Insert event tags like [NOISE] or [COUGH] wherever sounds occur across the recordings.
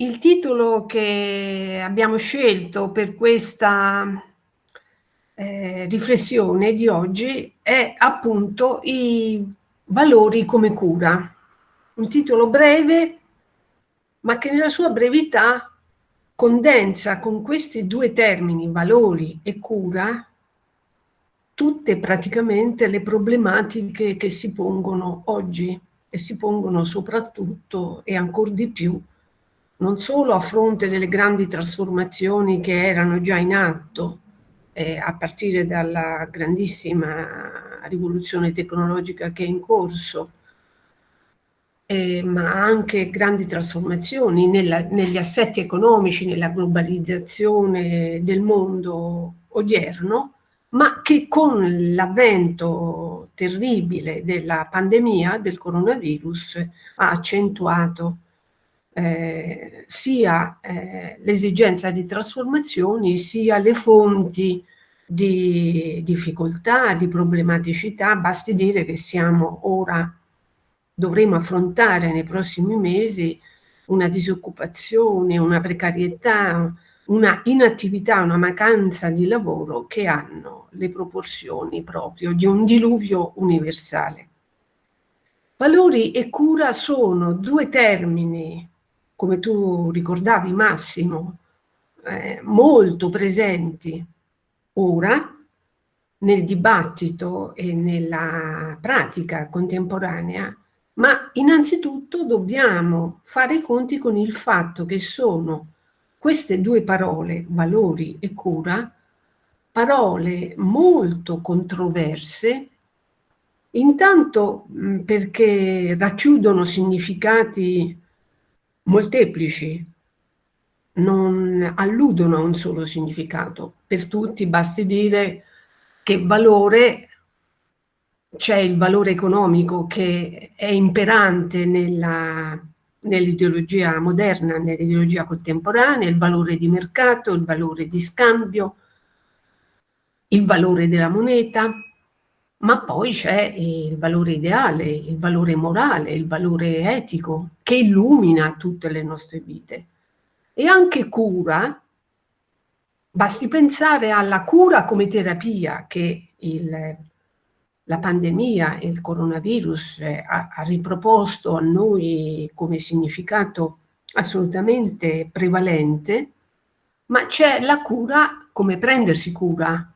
Il titolo che abbiamo scelto per questa eh, riflessione di oggi è appunto i valori come cura. Un titolo breve, ma che nella sua brevità condensa con questi due termini, valori e cura, tutte praticamente le problematiche che si pongono oggi e si pongono soprattutto e ancora di più non solo a fronte delle grandi trasformazioni che erano già in atto eh, a partire dalla grandissima rivoluzione tecnologica che è in corso, eh, ma anche grandi trasformazioni nella, negli assetti economici, nella globalizzazione del mondo odierno, ma che con l'avvento terribile della pandemia del coronavirus ha accentuato eh, sia eh, l'esigenza di trasformazioni sia le fonti di difficoltà, di problematicità, basti dire che siamo ora, dovremo affrontare nei prossimi mesi una disoccupazione, una precarietà, una inattività, una mancanza di lavoro che hanno le proporzioni proprio di un diluvio universale. Valori e cura sono due termini, come tu ricordavi Massimo, eh, molto presenti ora nel dibattito e nella pratica contemporanea, ma innanzitutto dobbiamo fare i conti con il fatto che sono queste due parole, valori e cura, parole molto controverse, intanto perché racchiudono significati molteplici, non alludono a un solo significato. Per tutti basti dire che valore c'è il valore economico che è imperante nell'ideologia moderna, nell'ideologia contemporanea, il valore di mercato, il valore di scambio, il valore della moneta, ma poi c'è il valore ideale, il valore morale, il valore etico che illumina tutte le nostre vite. E anche cura, basti pensare alla cura come terapia che il la pandemia il coronavirus eh, ha, ha riproposto a noi come significato assolutamente prevalente, ma c'è la cura come prendersi cura,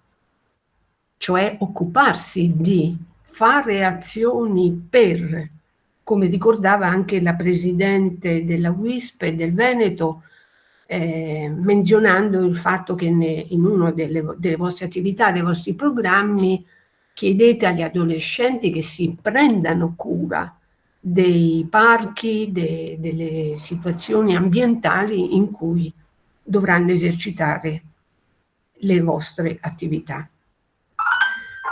cioè occuparsi di fare azioni per, come ricordava anche la Presidente della WISP e del Veneto, eh, menzionando il fatto che ne, in una delle, delle vostre attività, dei vostri programmi, chiedete agli adolescenti che si prendano cura dei parchi, de, delle situazioni ambientali in cui dovranno esercitare le vostre attività.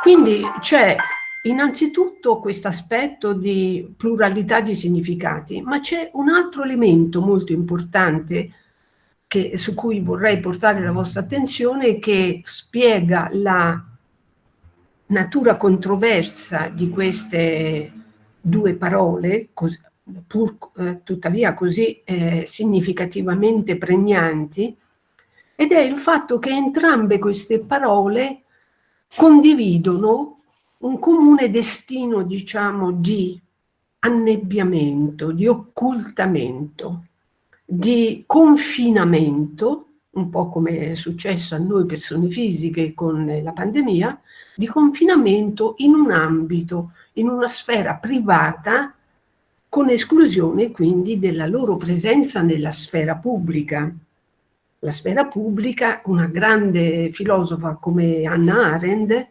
Quindi c'è innanzitutto questo aspetto di pluralità di significati, ma c'è un altro elemento molto importante che, su cui vorrei portare la vostra attenzione che spiega la natura controversa di queste due parole, cos, pur eh, tuttavia così eh, significativamente pregnanti, ed è il fatto che entrambe queste parole condividono un comune destino, diciamo, di annebbiamento, di occultamento, di confinamento, un po' come è successo a noi persone fisiche con la pandemia, di confinamento in un ambito, in una sfera privata, con esclusione quindi della loro presenza nella sfera pubblica. La sfera pubblica, una grande filosofa come Anna Arendt,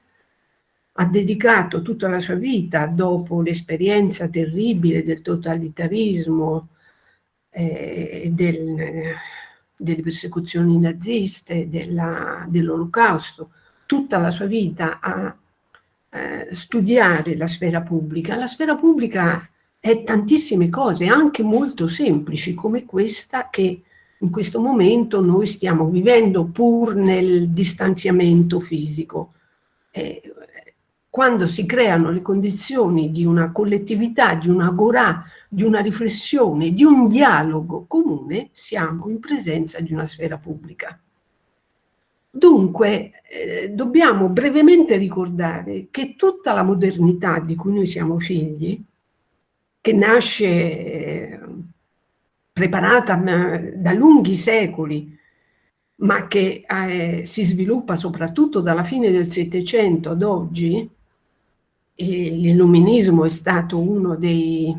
ha dedicato tutta la sua vita, dopo l'esperienza terribile del totalitarismo, eh, del, delle persecuzioni naziste, dell'olocausto, tutta la sua vita a eh, studiare la sfera pubblica, la sfera pubblica è tantissime cose, anche molto semplici, come questa che in questo momento noi stiamo vivendo pur nel distanziamento fisico. Eh, quando si creano le condizioni di una collettività, di un'agorà, di una riflessione, di un dialogo comune, siamo in presenza di una sfera pubblica. Dunque, eh, dobbiamo brevemente ricordare che tutta la modernità di cui noi siamo figli, che nasce eh, preparata da lunghi secoli, ma che eh, si sviluppa soprattutto dalla fine del Settecento ad oggi, l'illuminismo è stato uno dei,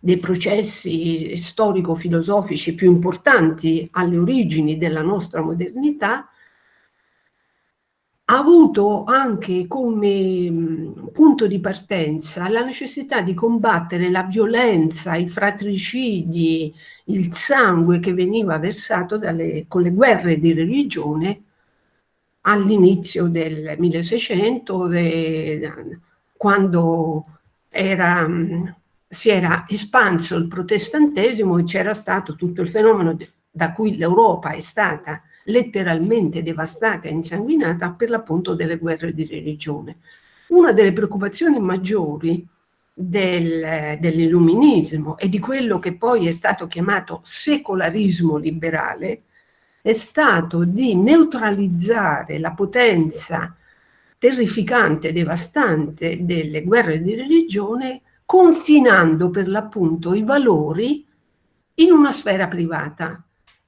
dei processi storico-filosofici più importanti alle origini della nostra modernità, ha avuto anche come punto di partenza la necessità di combattere la violenza, i fratricidi, il sangue che veniva versato dalle, con le guerre di religione all'inizio del 1600, de, quando era, si era espanso il protestantesimo e c'era stato tutto il fenomeno da cui l'Europa è stata letteralmente devastata e insanguinata per l'appunto delle guerre di religione. Una delle preoccupazioni maggiori del, dell'illuminismo e di quello che poi è stato chiamato secolarismo liberale è stato di neutralizzare la potenza terrificante, devastante delle guerre di religione, confinando per l'appunto i valori in una sfera privata,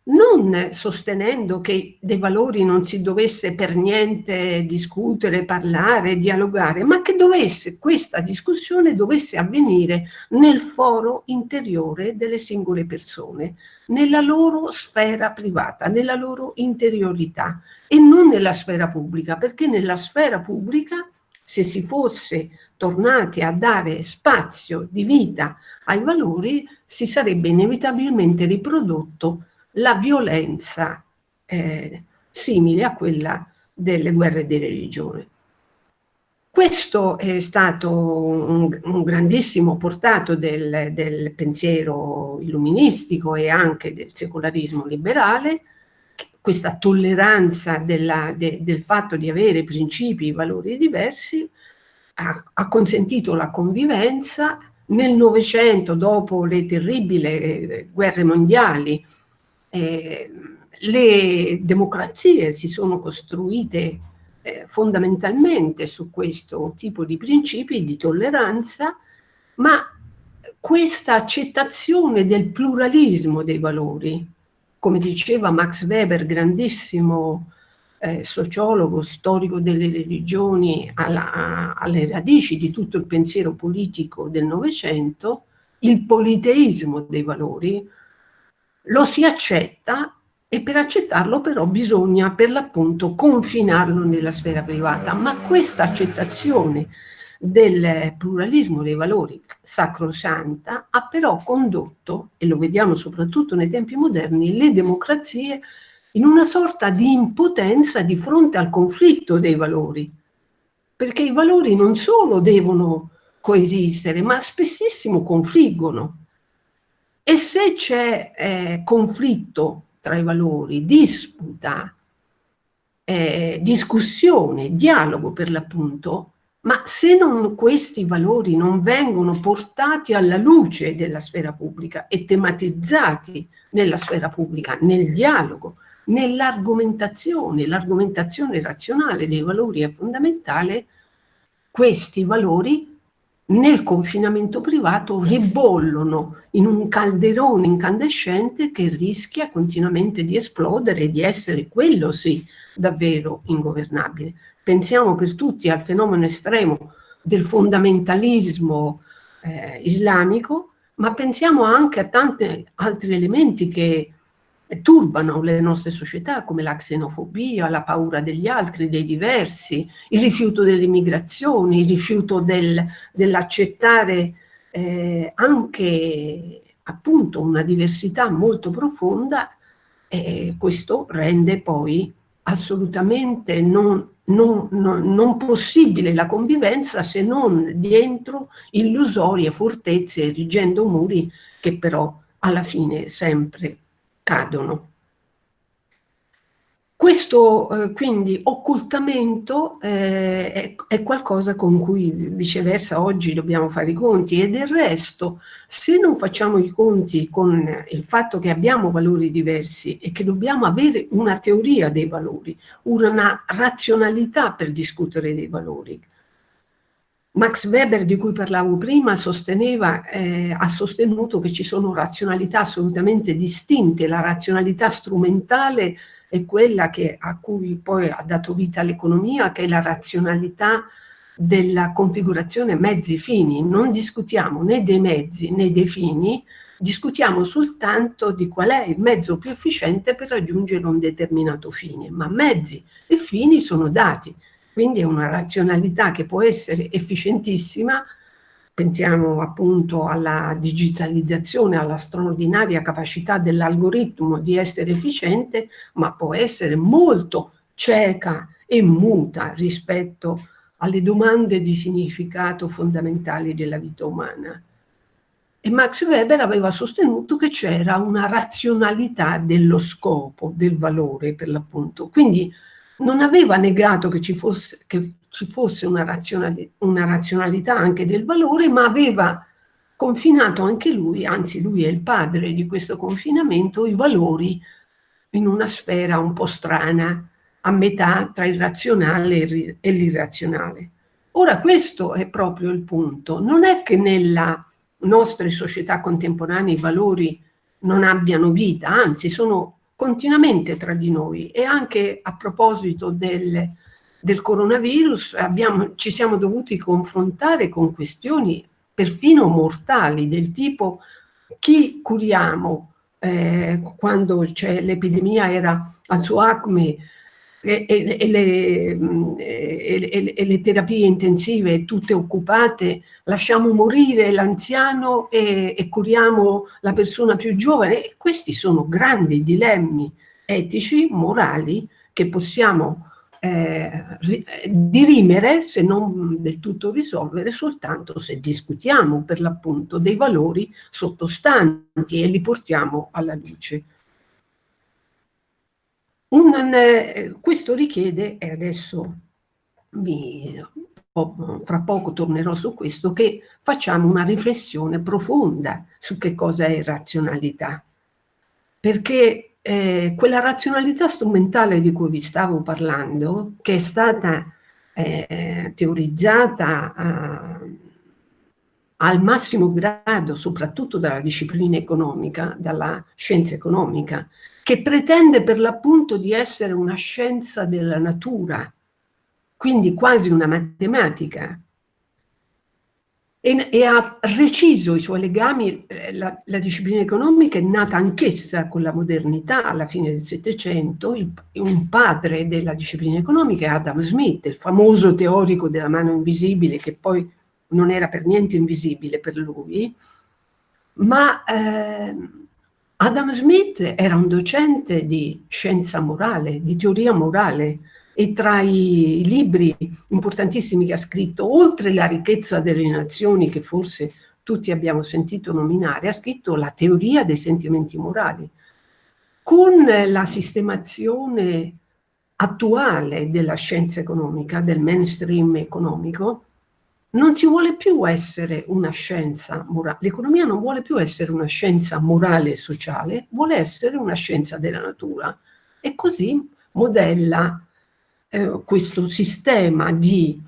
non sostenendo che dei valori non si dovesse per niente discutere, parlare, dialogare, ma che dovesse, questa discussione dovesse avvenire nel foro interiore delle singole persone, nella loro sfera privata, nella loro interiorità e non nella sfera pubblica, perché nella sfera pubblica, se si fosse tornati a dare spazio di vita ai valori, si sarebbe inevitabilmente riprodotto la violenza eh, simile a quella delle guerre di religione. Questo è stato un, un grandissimo portato del, del, pensiero illuministico e anche del secolarismo liberale, questa tolleranza della, de, del fatto di avere principi e valori diversi ha, ha consentito la convivenza. Nel Novecento, dopo le terribili eh, guerre mondiali, eh, le democrazie si sono costruite eh, fondamentalmente su questo tipo di principi di tolleranza, ma questa accettazione del pluralismo dei valori, come diceva Max Weber, grandissimo eh, sociologo, storico delle religioni, alla, alle radici di tutto il pensiero politico del Novecento, il politeismo dei valori, lo si accetta e per accettarlo però bisogna per l'appunto confinarlo nella sfera privata, ma questa accettazione del pluralismo dei valori sacrosanta ha però condotto, e lo vediamo soprattutto nei tempi moderni, le democrazie in una sorta di impotenza di fronte al conflitto dei valori, perché i valori non solo devono coesistere, ma spessissimo confliggono. E se c'è eh, conflitto tra i valori, disputa, eh, discussione, dialogo per l'appunto, ma se non, questi valori non vengono portati alla luce della sfera pubblica e tematizzati nella sfera pubblica, nel dialogo, nell'argomentazione, l'argomentazione razionale dei valori è fondamentale, questi valori nel confinamento privato ribollono in un calderone incandescente che rischia continuamente di esplodere e di essere quello sì davvero ingovernabile. Pensiamo per tutti al fenomeno estremo del fondamentalismo eh, islamico, ma pensiamo anche a tanti altri elementi che turbano le nostre società come la xenofobia, la paura degli altri, dei diversi, il rifiuto dell'immigrazione, il rifiuto del, dell'accettare eh, anche appunto una diversità molto profonda e questo rende poi assolutamente non, non, non, non possibile la convivenza se non dietro illusorie fortezze erigendo muri che però alla fine sempre cadono. questo eh, quindi occultamento eh, è, è, qualcosa con cui viceversa oggi dobbiamo fare i conti e del resto se non facciamo i conti con il fatto che abbiamo valori diversi e che dobbiamo avere una teoria dei valori, una razionalità per discutere dei valori. Max Weber di cui parlavo prima sosteneva, eh, ha sostenuto che ci sono razionalità assolutamente distinte, la razionalità strumentale è quella che, a cui poi ha dato vita l'economia, che è la razionalità della configurazione mezzi-fini. Non discutiamo né dei mezzi né dei fini, discutiamo soltanto di qual è il mezzo più efficiente per raggiungere un determinato fine, ma mezzi e fini sono dati, quindi è una razionalità che può essere efficientissima pensiamo appunto alla digitalizzazione, alla straordinaria capacità dell'algoritmo di essere efficiente, ma può essere molto cieca e muta rispetto alle domande di significato fondamentali della vita umana. E Max Weber aveva sostenuto che c'era una razionalità dello scopo, del valore per l'appunto. Quindi non aveva negato che ci fosse, che ci fosse una, razionali una razionalità anche del valore, ma aveva confinato anche lui, anzi lui è il padre di questo confinamento, i valori in una sfera un po' strana, a metà tra il razionale e l'irrazionale. Ora questo è proprio il punto, non è che nella nostre società contemporanee i valori non abbiano vita, anzi sono continuamente tra di noi. E anche a proposito del del coronavirus abbiamo, ci siamo dovuti confrontare con questioni perfino mortali del tipo chi curiamo? Eh, quando l'epidemia era al suo acme e, e, e, le, e, le, terapie intensive tutte occupate, lasciamo morire l'anziano e, curiamo la persona più giovane. questi sono grandi dilemmi etici, morali, che possiamo eh, dirimere, se non del tutto risolvere, soltanto se discutiamo per l'appunto dei valori sottostanti e li portiamo alla luce. Un, eh, questo richiede, e adesso vi, oh, fra poco tornerò su questo, che facciamo una riflessione profonda su che cosa è razionalità. Perché eh, quella razionalità strumentale di cui vi stavo parlando, che è stata eh, teorizzata a, al massimo grado, soprattutto dalla disciplina economica, dalla scienza economica, che pretende per l'appunto di essere una scienza della natura, quindi quasi una matematica, e, e, ha reciso i suoi legami, eh, la, la, disciplina economica è nata anch'essa con la modernità alla fine del Settecento, un padre della disciplina economica è Adam Smith, il famoso teorico della mano invisibile che poi non era per niente invisibile per lui, ma eh, Adam Smith era un docente di scienza morale, di teoria morale, e tra i libri importantissimi che ha scritto, oltre la ricchezza delle nazioni che forse tutti abbiamo sentito nominare, ha scritto la teoria dei sentimenti morali. Con la sistemazione attuale della scienza economica, del mainstream economico, non si vuole più essere una scienza morale, l'economia non vuole più essere una scienza morale e sociale, vuole essere una scienza della natura. E così modella eh, questo sistema di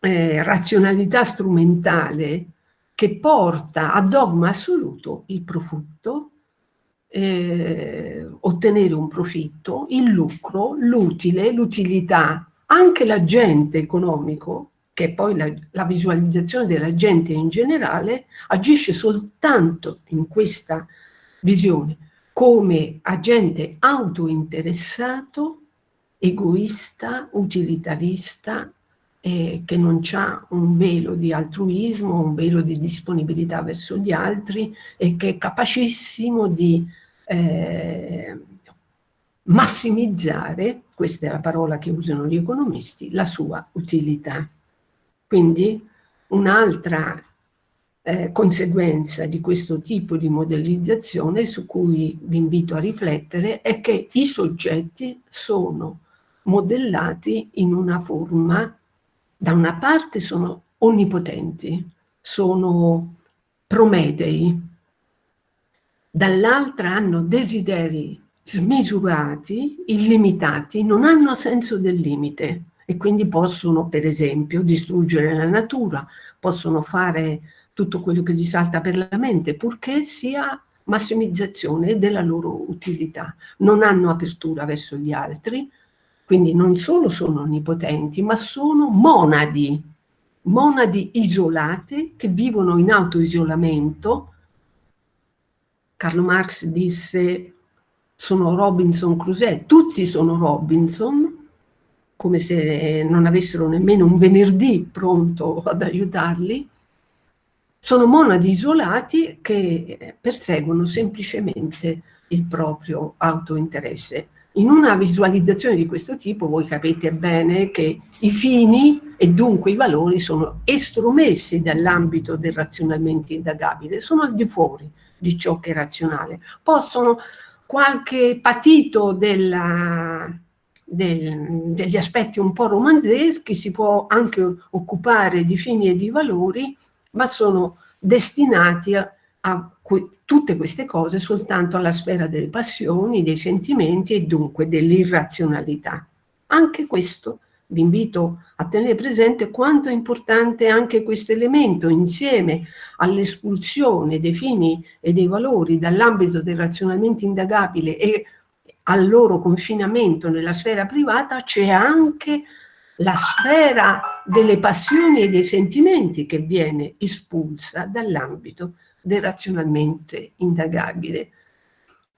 eh, razionalità strumentale che porta a dogma assoluto il profitto, eh, ottenere un profitto, il lucro, l'utile, l'utilità, anche l'agente economico, è poi la, la visualizzazione dell'agente in generale, agisce soltanto in questa visione come agente autointeressato egoista, utilitarista, eh, che non ha un velo di altruismo, un velo di disponibilità verso gli altri e che è capacissimo di eh, massimizzare, questa è la parola che usano gli economisti, la sua utilità. Quindi un'altra eh, conseguenza di questo tipo di modellizzazione su cui vi invito a riflettere è che i soggetti sono modellati in una forma, da una parte sono onnipotenti, sono prometei, dall'altra hanno desideri smisurati, illimitati, non hanno senso del limite e quindi possono, per esempio, distruggere la natura, possono fare tutto quello che gli salta per la mente, purché sia massimizzazione della loro utilità. Non hanno apertura verso gli altri, quindi non solo sono onnipotenti, ma sono monadi, monadi isolate che vivono in autoisolamento. Carlo Marx disse sono Robinson Crusoe, tutti sono Robinson, come se non avessero nemmeno un venerdì pronto ad aiutarli, sono monadi isolati che perseguono semplicemente il proprio autointeresse. In una visualizzazione di questo tipo voi capite bene che i fini e dunque i valori sono estromessi dall'ambito del razionalmente indagabile, sono al di fuori di ciò che è razionale. Possono qualche patito della, del, degli aspetti un po' romanzeschi, si può anche occupare di fini e di valori, ma sono destinati a, a tutte queste cose soltanto alla sfera delle passioni, dei sentimenti e dunque dell'irrazionalità. Anche questo vi invito a tenere presente quanto è importante anche questo elemento insieme all'espulsione dei fini e dei valori dall'ambito del razionalmente indagabile e al loro confinamento nella sfera privata c'è anche la sfera delle passioni e dei sentimenti che viene espulsa dall'ambito del razionalmente indagabile.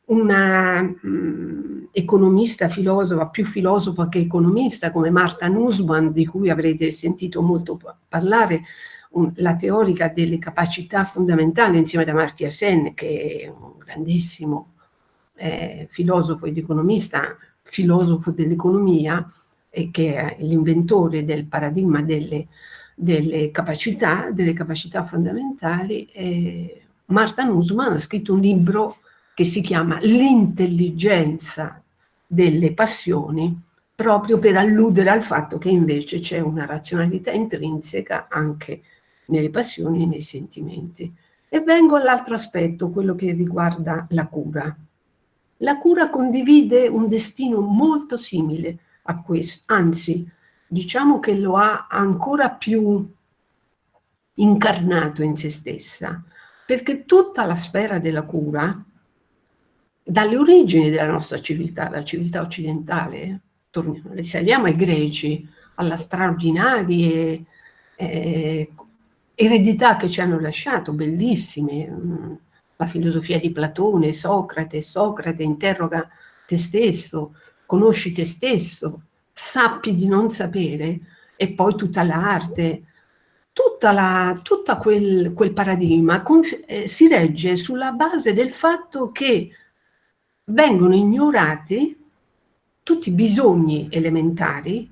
Una um, economista, filosofa, più filosofa che economista, come Marta Nussbaum, di cui avrete sentito molto parlare, un, la teorica delle capacità fondamentali insieme ad Amartya Sen, che è un grandissimo eh, filosofo ed economista, filosofo dell'economia, e che è l'inventore del paradigma delle, delle, capacità, delle capacità fondamentali, eh, Marta Nussmann ha scritto un libro che si chiama L'intelligenza delle passioni, proprio per alludere al fatto che invece c'è una razionalità intrinseca anche nelle passioni e nei sentimenti. E vengo all'altro aspetto, quello che riguarda la cura. La cura condivide un destino molto simile a questo, anzi diciamo che lo ha ancora più incarnato in se stessa, perché tutta la sfera della cura, dalle origini della nostra civiltà, la civiltà occidentale, torniamo, risaliamo ai greci, alla straordinaria eh, eredità che ci hanno lasciato, bellissime, mm, la filosofia di Platone, Socrate, Socrate interroga te stesso, conosci te stesso, sappi di non sapere, e poi tutta l'arte, tutta la, tutto quel, quel, paradigma eh, si regge sulla base del fatto che vengono ignorati tutti i bisogni elementari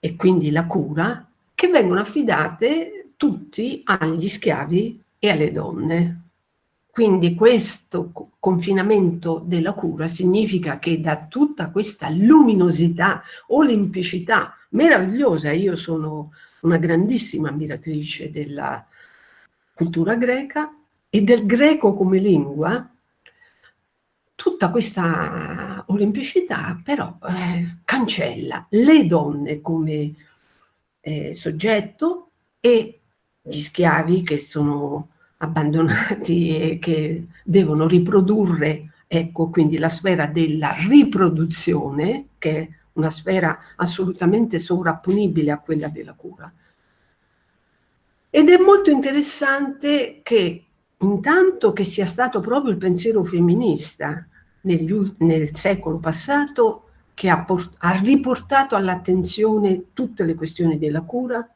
e quindi la cura, che vengono affidate tutti agli schiavi e alle donne. Quindi questo confinamento della cura significa che da tutta questa luminosità, olimpicità meravigliosa, io sono una grandissima ammiratrice della cultura greca e del greco come lingua, tutta questa olimpicità però eh, cancella le donne come eh, soggetto e gli schiavi che sono abbandonati [LAUGHS] e che devono riprodurre, ecco quindi la sfera della riproduzione, che è una sfera assolutamente sovrapponibile a quella della cura. Ed è molto interessante che intanto che sia stato proprio il pensiero femminista negli, nel secolo passato che ha, ha riportato all'attenzione tutte le questioni della cura,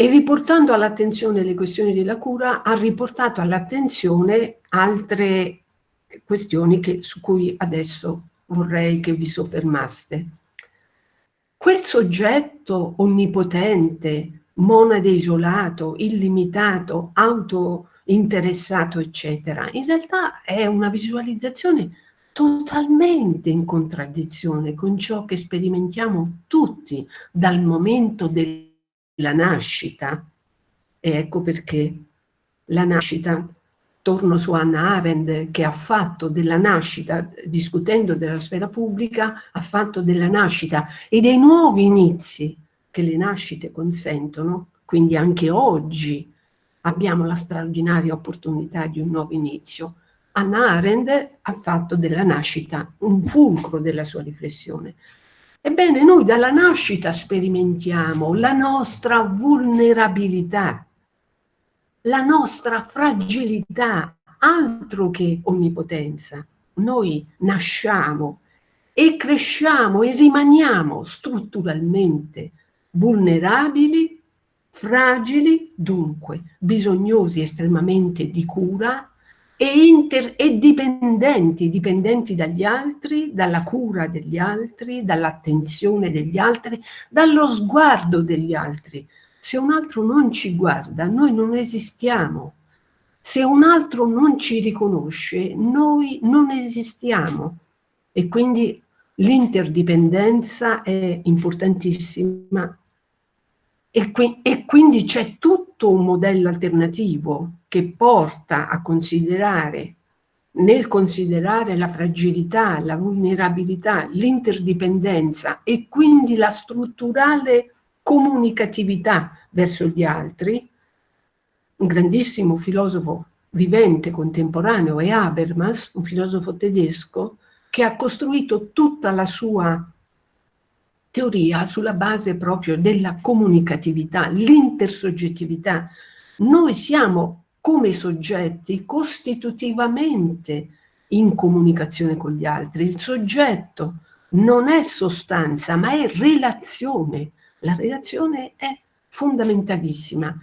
e riportando all'attenzione le questioni della cura ha riportato all'attenzione altre questioni che, su cui adesso vorrei che vi soffermaste. Quel soggetto onnipotente, monade isolato, illimitato, autointeressato, eccetera. In realtà è una visualizzazione totalmente in contraddizione con ciò che sperimentiamo tutti dal momento della nascita. E ecco perché la nascita, torno su Anna Arendt, che ha fatto della nascita, discutendo della sfera pubblica, ha fatto della nascita e dei nuovi inizi che le nascite consentono, quindi anche oggi abbiamo la straordinaria opportunità di un nuovo inizio. Anna Arendt ha fatto della nascita un fulcro della sua riflessione. Ebbene, noi dalla nascita sperimentiamo la nostra vulnerabilità, la nostra fragilità, altro che onnipotenza. Noi nasciamo e cresciamo e rimaniamo strutturalmente vulnerabili, fragili, dunque bisognosi estremamente di cura e, e dipendenti, dipendenti dagli altri, dalla cura degli altri, dall'attenzione degli altri, dallo sguardo degli altri. Se un altro non ci guarda, noi non esistiamo. Se un altro non ci riconosce, noi non esistiamo. E quindi l'interdipendenza è importantissima e, qui, e quindi c'è tutto un modello alternativo che porta a considerare, nel considerare la fragilità, la vulnerabilità, l'interdipendenza e quindi la strutturale comunicatività verso gli altri, un grandissimo filosofo vivente contemporaneo è Habermas, un filosofo tedesco, che ha costruito tutta la sua teoria sulla base proprio della comunicatività, l'intersoggettività. Noi siamo come soggetti costitutivamente in comunicazione con gli altri. Il soggetto non è sostanza, ma è relazione. La relazione è fondamentalissima.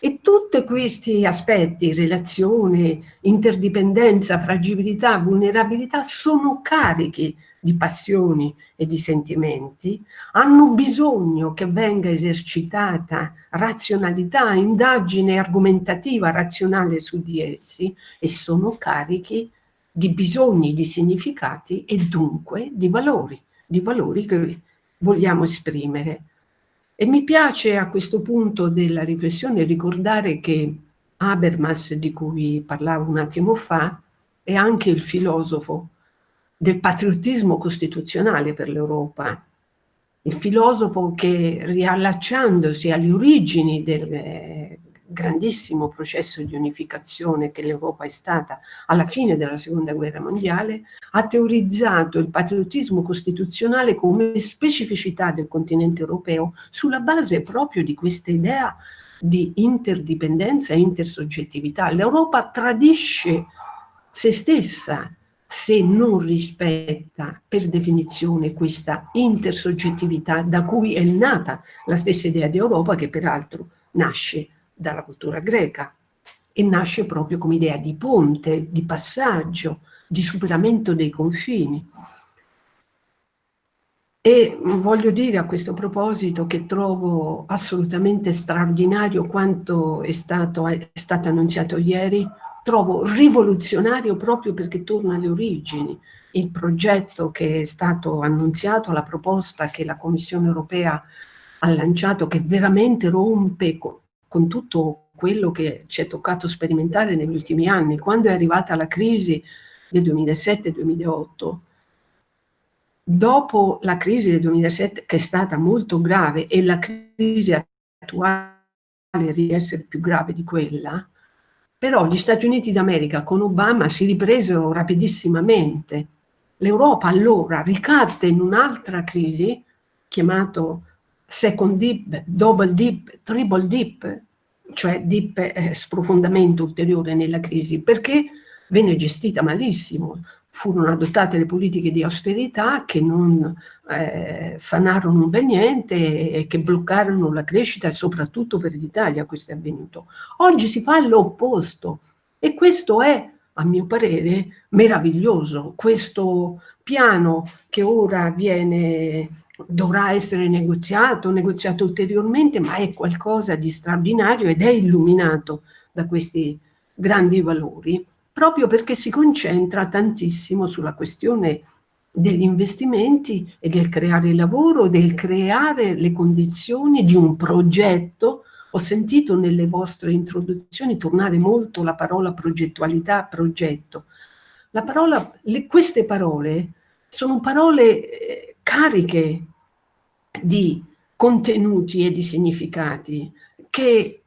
E tutti questi aspetti, relazione, interdipendenza, fragilità, vulnerabilità, sono carichi di passioni e di sentimenti, hanno bisogno che venga esercitata razionalità, indagine argomentativa razionale su di essi e sono carichi di bisogni, di significati e dunque di valori, di valori che vogliamo esprimere. E mi piace a questo punto della riflessione ricordare che Habermas, di cui parlavo un attimo fa, è anche il filosofo del patriottismo costituzionale per l'Europa. Il filosofo che, riallacciandosi alle origini del eh, grandissimo processo di unificazione che l'Europa è stata alla fine della seconda guerra mondiale, ha teorizzato il patriottismo costituzionale come specificità del continente europeo sulla base proprio di questa idea di interdipendenza e intersoggettività. L'Europa tradisce se stessa se non rispetta per definizione questa intersoggettività da cui è nata la stessa idea di Europa che peraltro nasce dalla cultura greca e nasce proprio come idea di ponte, di passaggio, di superamento dei confini. E voglio dire a questo proposito che trovo assolutamente straordinario quanto è stato, è stato annunziato ieri, trovo rivoluzionario proprio perché torna alle origini. Il progetto che è stato annunziato, la proposta che la Commissione europea ha lanciato, che veramente rompe con, con tutto quello che ci è toccato sperimentare negli ultimi anni. Quando è arrivata la crisi del 2007-2008, dopo la crisi del 2007 che è stata molto grave e la crisi attuale riesce essere più grave di quella, però gli Stati Uniti d'America con Obama si ripresero rapidissimamente. L'Europa allora ricadde in un'altra crisi, chiamato second dip, double dip, triple dip, cioè dip eh, sprofondamento ulteriore nella crisi, perché venne gestita malissimo. Furono adottate le politiche di austerità che non eh, sanarono bel niente e che bloccarono la crescita e soprattutto per l'Italia questo è avvenuto. Oggi si fa l'opposto e questo è a mio parere, meraviglioso. Questo piano che ora viene, dovrà essere negoziato, negoziato ulteriormente, ma è qualcosa di straordinario ed è illuminato da questi grandi valori, proprio perché si concentra tantissimo sulla questione degli investimenti e del creare lavoro, del creare le condizioni di un progetto. Ho sentito nelle vostre introduzioni tornare molto la parola progettualità, progetto. La parola, le, queste parole sono parole eh, cariche di contenuti e di significati che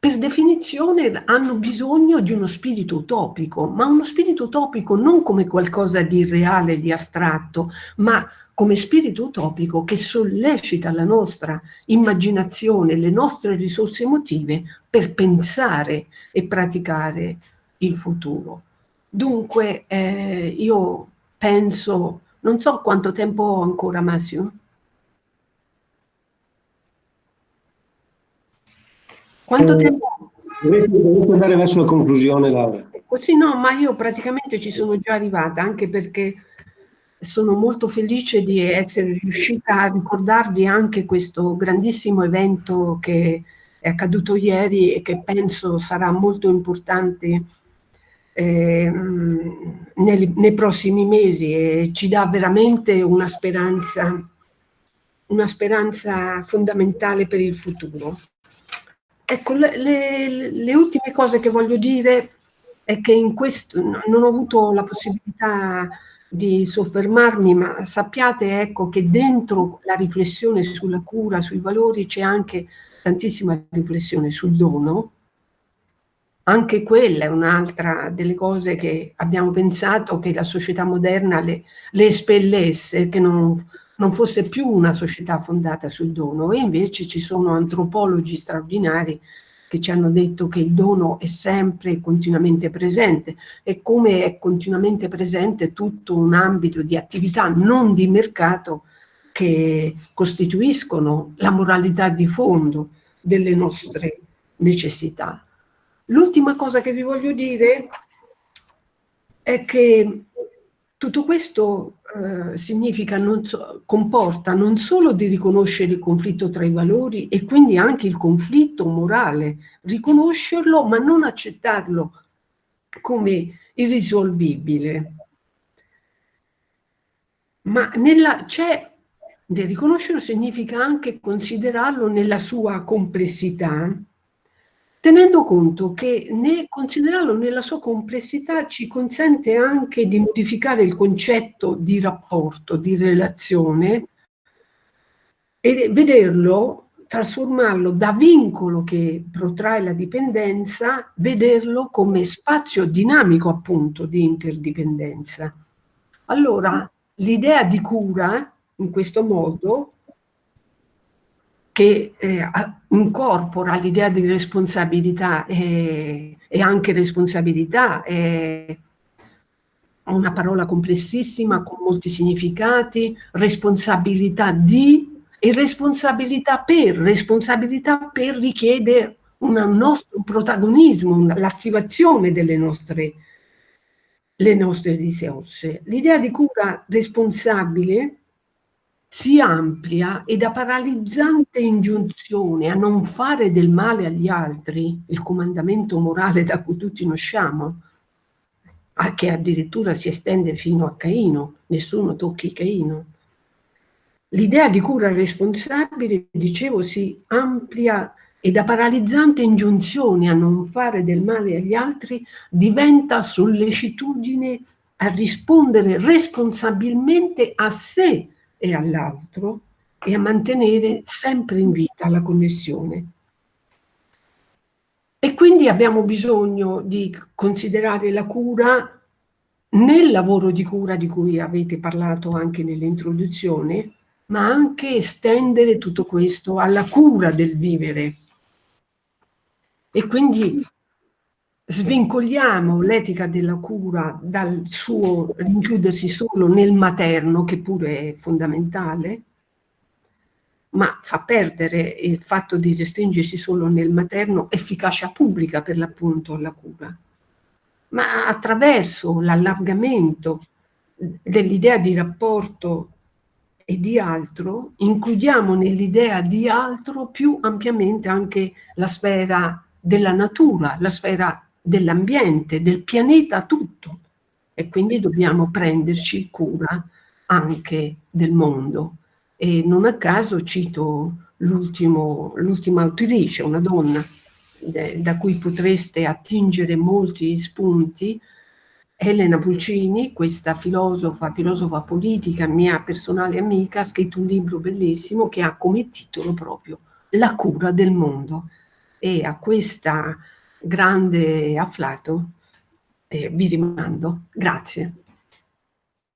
per definizione hanno bisogno di uno spirito utopico, ma uno spirito utopico non come qualcosa di reale, di astratto, ma come spirito utopico che sollecita la nostra immaginazione, le nostre risorse emotive per pensare e praticare il futuro. Dunque eh, io penso, non so quanto tempo ho ancora Massimo, Quanto tempo... Dovete andare verso la conclusione, Laura. Sì, no, ma io praticamente ci sono già arrivata, anche perché sono molto felice di essere riuscita a ricordarvi anche questo grandissimo evento che è accaduto ieri e che penso sarà molto importante eh, nei, nei, prossimi mesi e ci dà veramente una speranza, una speranza fondamentale per il futuro. Ecco, le, le, le, ultime cose che voglio dire è che in questo non ho avuto la possibilità di soffermarmi, ma sappiate ecco, che dentro la riflessione sulla cura, sui valori, c'è anche tantissima riflessione sul dono. Anche quella è un'altra delle cose che abbiamo pensato che la società moderna le, le espellesse, che non, non fosse più una società fondata sul dono e invece ci sono antropologi straordinari che ci hanno detto che il dono è sempre continuamente presente e come è continuamente presente tutto un ambito di attività non di mercato che costituiscono la moralità di fondo delle nostre necessità. L'ultima cosa che vi voglio dire è che tutto questo eh, non so, comporta non solo di riconoscere il conflitto tra i valori e quindi anche il conflitto morale, riconoscerlo ma non accettarlo come irrisolvibile. Ma c'è, riconoscerlo significa anche considerarlo nella sua complessità, tenendo conto che ne, considerarlo nella sua complessità ci consente anche di modificare il concetto di rapporto, di relazione e vederlo, trasformarlo da vincolo che protrae la dipendenza, vederlo come spazio dinamico appunto di interdipendenza. Allora, l'idea di cura in questo modo che eh, incorpora l'idea di responsabilità e, e anche responsabilità è una parola complessissima con molti significati, responsabilità di e responsabilità per, responsabilità per richiede un nostro protagonismo, l'attivazione delle nostre, nostre risorse. L'idea di cura responsabile si amplia e da paralizzante ingiunzione a non fare del male agli altri, il comandamento morale da cui tutti usciamo, che addirittura si estende fino a Caino, nessuno tocchi Caino. L'idea di cura responsabile, dicevo, si amplia e da paralizzante ingiunzione a non fare del male agli altri diventa sollecitudine a rispondere responsabilmente a sé e all'altro e a mantenere sempre in vita la connessione. E quindi abbiamo bisogno di considerare la cura nel lavoro di cura di cui avete parlato anche nell'introduzione, ma anche estendere tutto questo alla cura del vivere. E quindi svincoliamo l'etica della cura dal suo rinchiudersi solo nel materno, che pure è fondamentale, ma fa perdere il fatto di restringersi solo nel materno efficacia pubblica per l'appunto alla cura. ma attraverso l'allargamento dell'idea di rapporto e di altro, includiamo nell'idea di altro più ampiamente anche la sfera della natura, la sfera dell'ambiente, del pianeta tutto. E quindi dobbiamo prenderci cura anche del mondo. E non a caso cito l'ultima autrice, una donna, da cui potreste attingere molti spunti, Elena Pulcini, questa filosofa, filosofa politica, mia personale amica, ha scritto un libro bellissimo che ha come titolo proprio La cura del mondo. E a questa grande afflato eh, vi rimando. Grazie.